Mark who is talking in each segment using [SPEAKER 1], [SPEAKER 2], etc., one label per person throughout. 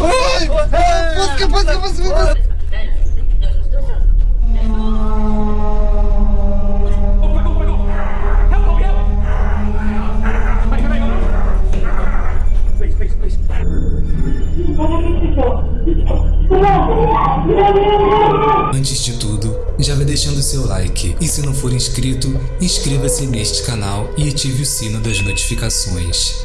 [SPEAKER 1] Ой! Пуска, пуска, пуска, пуска!
[SPEAKER 2] Antes de tudo, já vai deixando seu like e se não for inscrito, inscreva-se neste canal e ative o sino das notificações.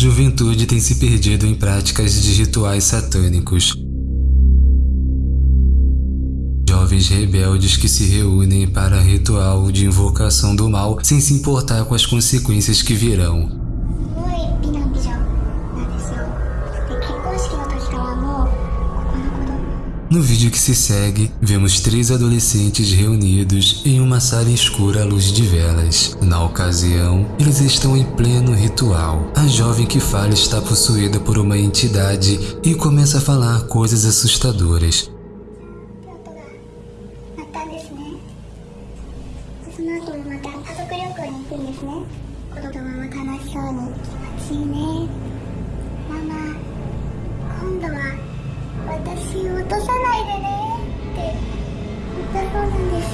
[SPEAKER 2] Juventude tem se perdido em práticas de rituais satânicos, jovens rebeldes que se reúnem para ritual de invocação do mal sem se importar com as consequências que virão. No vídeo que se segue, vemos três adolescentes reunidos em uma sala escura à luz de velas. Na ocasião, eles estão em pleno ritual. A jovem que fala está possuída por uma entidade e começa a falar coisas assustadoras.
[SPEAKER 3] 私を落とさないでねって言ったそうなんです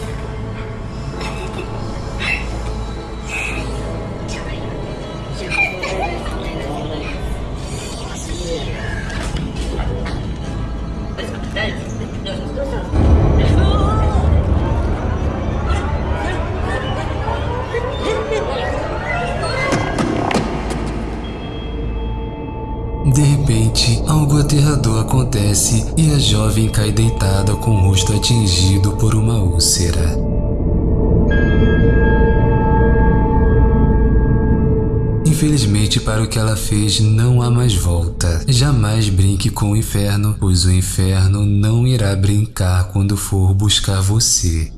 [SPEAKER 3] 「
[SPEAKER 2] De repente, algo aterrador acontece e a jovem cai deitada com o rosto atingido por uma úlcera. Infelizmente, para o que ela fez, não há mais volta. Jamais brinque com o inferno, pois o inferno não irá brincar quando for buscar você.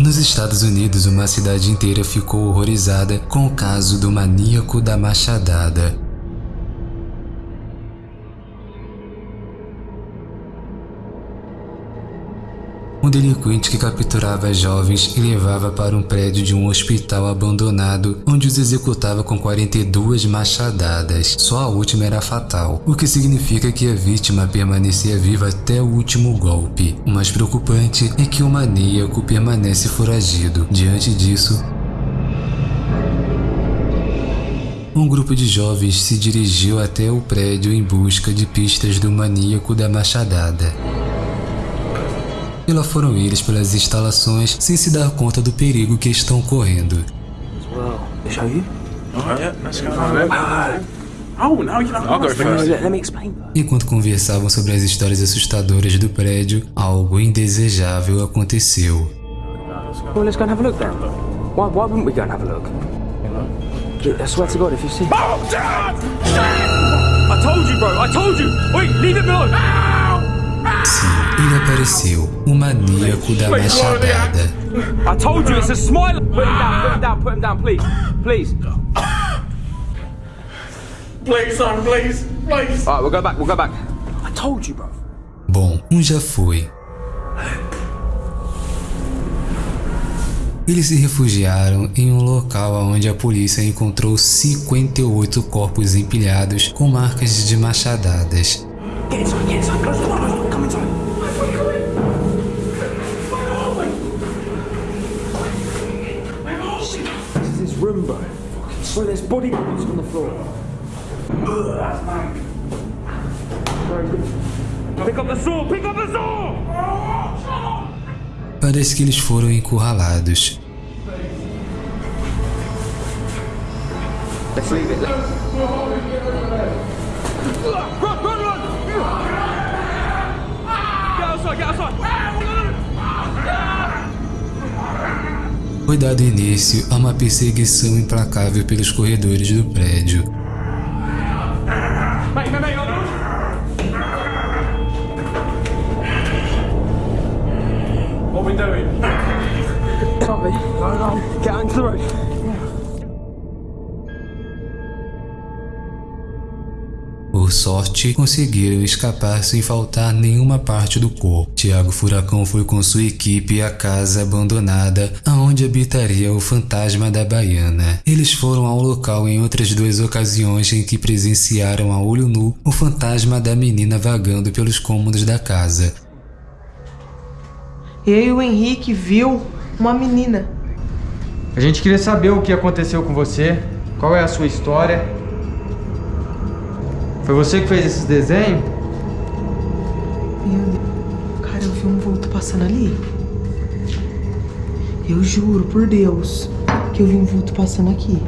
[SPEAKER 2] Nos Estados Unidos, uma cidade inteira ficou horrorizada com o caso do maníaco da machadada. Um delinquente que capturava jovens e levava para um prédio de um hospital abandonado, onde os executava com 42 machadadas. Só a última era fatal, o que significa que a vítima permanecia viva até o último golpe. O mais preocupante é que o maníaco permanece foragido. Diante disso, Um grupo de jovens se dirigiu até o prédio em busca de pistas do maníaco da machadada. E lá foram eles pelas instalações sem se dar conta do perigo que estão correndo.
[SPEAKER 4] Well, show you?
[SPEAKER 5] Alright, yeah, let's go. Oh, no, you know, I'll go
[SPEAKER 4] Let,
[SPEAKER 5] first.
[SPEAKER 4] let me explain.
[SPEAKER 2] Enquanto conversavam sobre as histórias assustadoras do prédio, algo indesejável aconteceu.
[SPEAKER 4] Well, let's go and have a look then. Why, why wouldn't we go and have a look? I swear to God, if you see.
[SPEAKER 5] Oh, Dad! I told you, bro. I told you. Wait, leave it alone.
[SPEAKER 2] Sim, ele apareceu, o maníaco da machadada.
[SPEAKER 4] I told you, it's a smile. Put him down, put him down, put him down, please. Please.
[SPEAKER 5] Please, son, please, please.
[SPEAKER 4] Alright, we'll go back, we'll go back. I told you, bro.
[SPEAKER 2] Bom, um já foi. Eles se refugiaram em um local onde a polícia encontrou 58 corpos empilhados com marcas de machadadas.
[SPEAKER 4] Get inside, get inside. Body parts on the floor. Pick up the! Pick up the!
[SPEAKER 2] Parece que eles foram encurralados.
[SPEAKER 4] Let's leave it. Run, run, run! Get outside, get outside!
[SPEAKER 2] Foi dado início a uma perseguição implacável pelos corredores do prédio. Por sorte, conseguiram escapar sem faltar nenhuma parte do corpo. Tiago Furacão foi com sua equipe à casa abandonada, aonde habitaria o fantasma da Baiana. Eles foram ao local em outras duas ocasiões em que presenciaram a olho nu o fantasma da menina vagando pelos cômodos da casa.
[SPEAKER 6] E o Henrique viu uma menina.
[SPEAKER 7] A gente queria saber o que aconteceu com você, qual é a sua história. Foi você que fez esses desenhos?
[SPEAKER 6] Meu Deus. Cara, eu vi um vulto passando ali. Eu juro por Deus que eu vi um vulto passando aqui.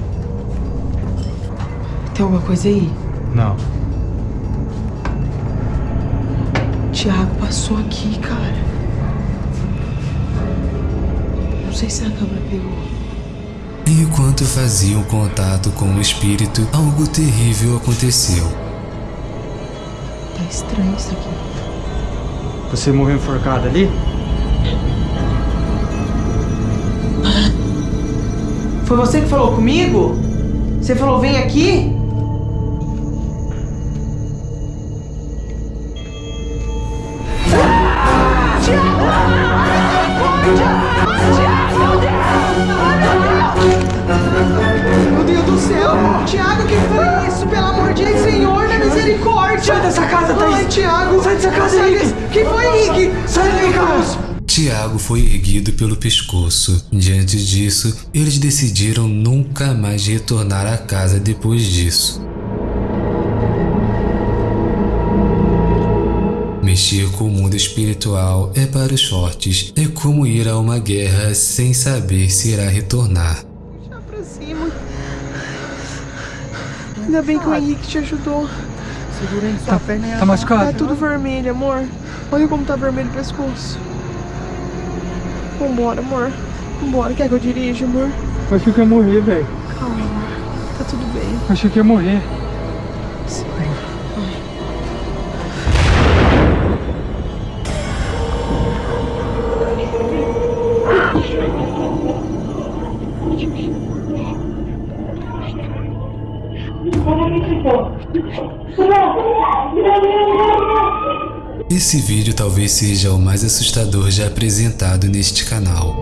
[SPEAKER 6] Tem alguma coisa aí?
[SPEAKER 7] Não.
[SPEAKER 6] Tiago passou aqui, cara. Não sei se a câmera pegou.
[SPEAKER 2] Enquanto faziam contato com o espírito, algo terrível aconteceu.
[SPEAKER 6] Estranho isso aqui.
[SPEAKER 7] Você morreu enforcado ali?
[SPEAKER 6] Foi você que falou comigo? Você falou, vem aqui? Meu Deus do céu! Tiago, que foi isso? Pelo amor de Senhor, da misericórdia! Sai dessa casa, Thaís! Ai, Tiago! Sai dessa casa, Henrique! Que foi, Henrique? Sai daí, cara!
[SPEAKER 2] Tiago foi erguido pelo pescoço. Diante disso, eles decidiram nunca mais retornar à casa depois disso. Mexer com o mundo espiritual é para os fortes. É como ir a uma guerra sem saber se irá retornar.
[SPEAKER 6] Puxar pra cima. Ainda bem que o Henrique te ajudou.
[SPEAKER 1] Segura aí sua perna
[SPEAKER 7] Tá
[SPEAKER 6] Tá
[SPEAKER 7] machucado?
[SPEAKER 6] tudo vermelho, amor. Olha como tá vermelho o pescoço. Vambora, amor. Vambora. Quer que eu dirija, amor?
[SPEAKER 7] Achei que ia morrer, velho.
[SPEAKER 6] Calma, amor. Tá tudo bem.
[SPEAKER 7] Achei que ia morrer.
[SPEAKER 2] Esse vídeo talvez seja o mais assustador já apresentado neste canal.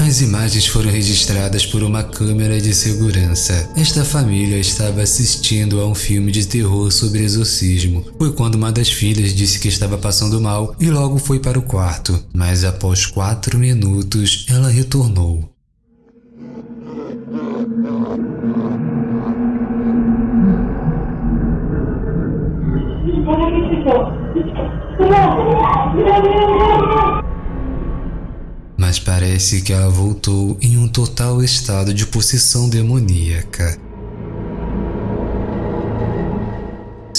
[SPEAKER 2] As imagens foram registradas por uma câmera de segurança. Esta família estava assistindo a um filme de terror sobre exorcismo. Foi quando uma das filhas disse que estava passando mal e logo foi para o quarto. Mas após quatro minutos, ela retornou. Mas parece que ela voltou em um total estado de possessão demoníaca.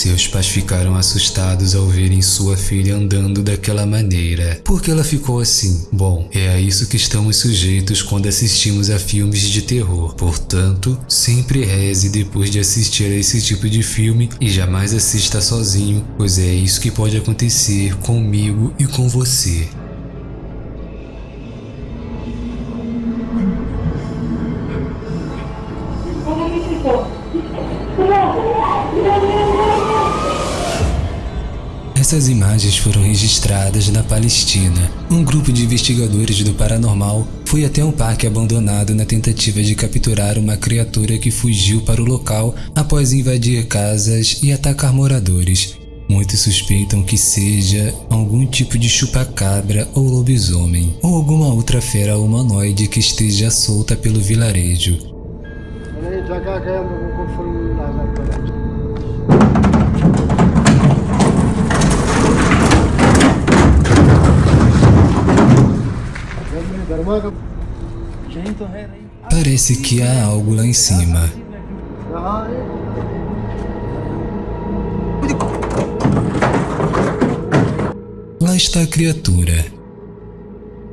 [SPEAKER 2] Seus pais ficaram assustados ao verem sua filha andando daquela maneira. Por que ela ficou assim? Bom, é a isso que estamos sujeitos quando assistimos a filmes de terror. Portanto, sempre reze depois de assistir a esse tipo de filme e jamais assista sozinho, pois é isso que pode acontecer comigo e com você. Essas imagens foram registradas na Palestina. Um grupo de investigadores do paranormal foi até um parque abandonado na tentativa de capturar uma criatura que fugiu para o local após invadir casas e atacar moradores. Muitos suspeitam que seja algum tipo de chupacabra ou lobisomem, ou alguma outra fera humanoide que esteja solta pelo vilarejo. Parece que há algo lá em cima. Lá está a criatura.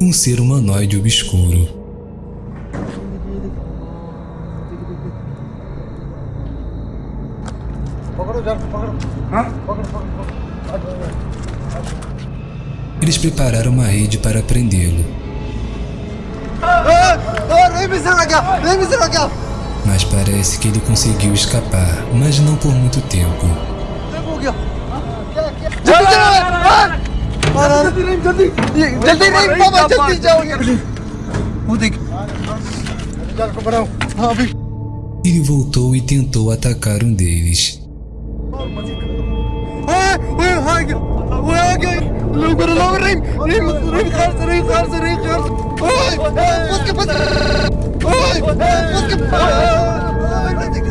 [SPEAKER 2] Um ser humanoide obscuro. Eles prepararam uma rede para prendê-lo. Mas parece que ele conseguiu escapar, mas não por muito tempo. Ele voltou e tentou atacar um deles.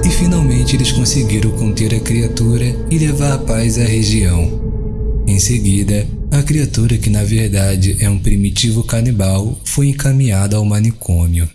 [SPEAKER 2] E finalmente eles conseguiram conter a criatura e levar a paz à região. Em seguida, a criatura que na verdade é um primitivo canibal foi encaminhada ao manicômio.